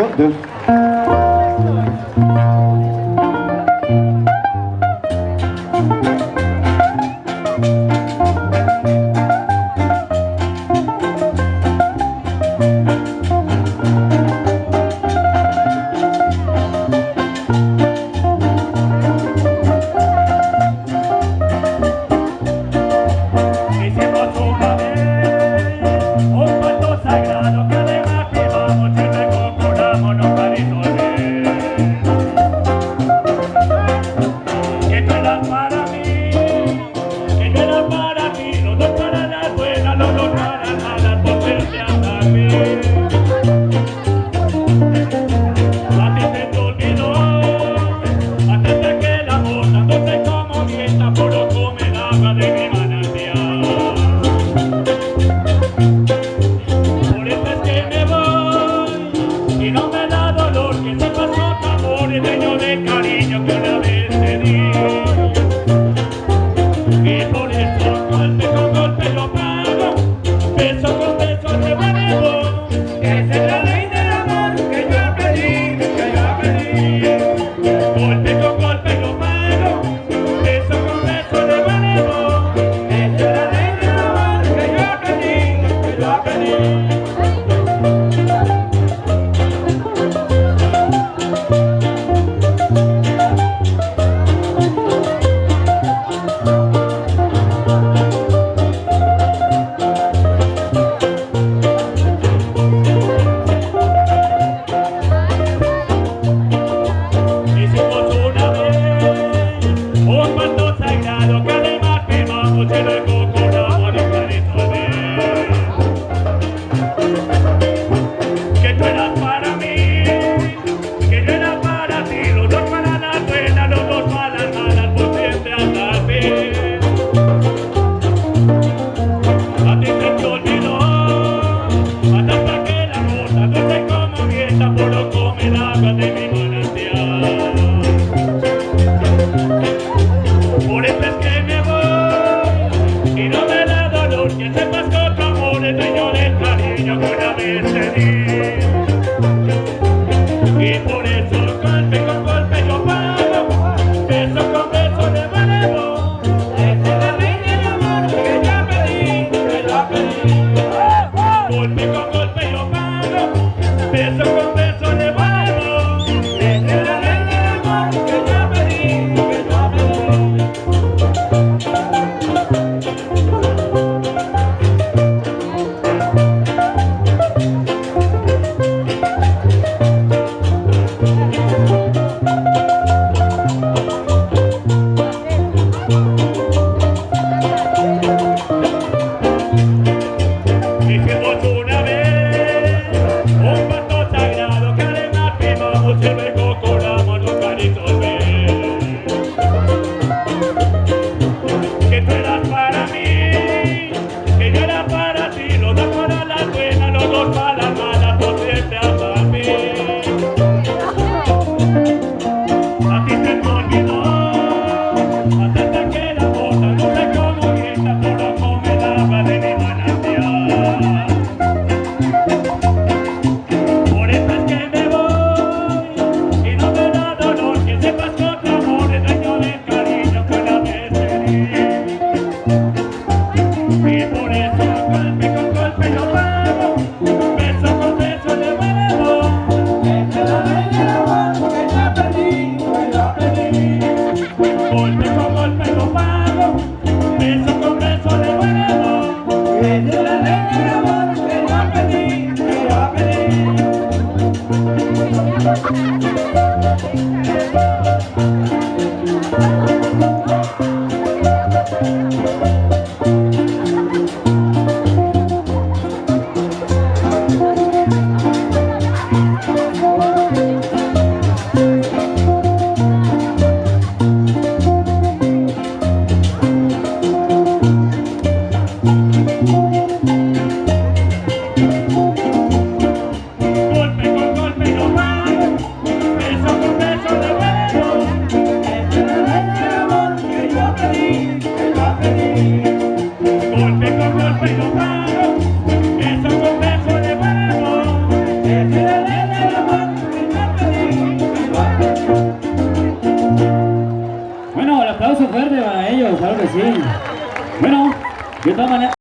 todos. Hicimos de riñones, cariño, que una vez te di. Sí. Bueno, de todas maneras,